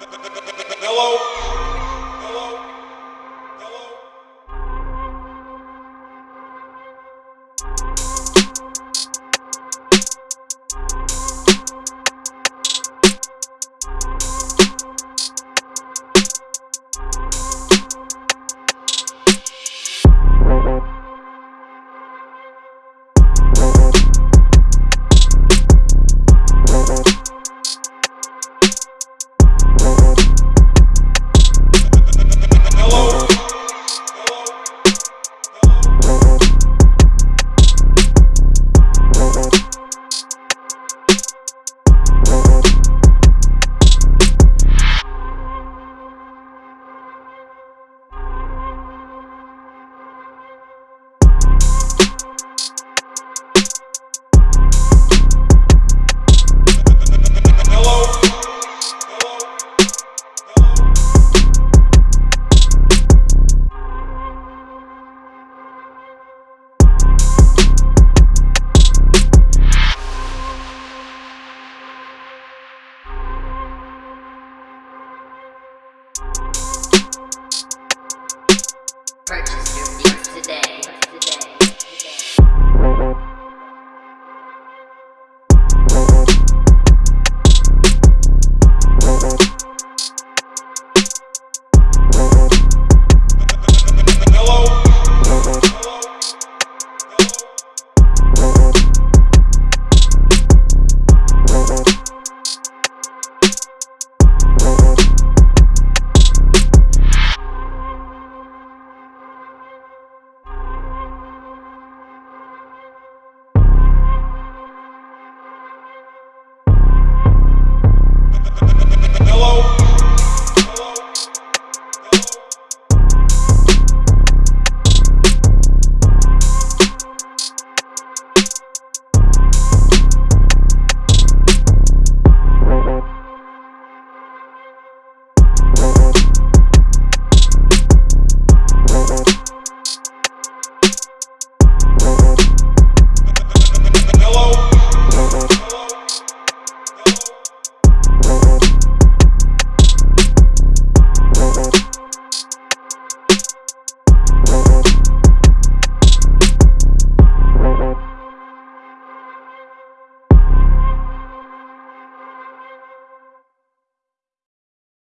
Hello?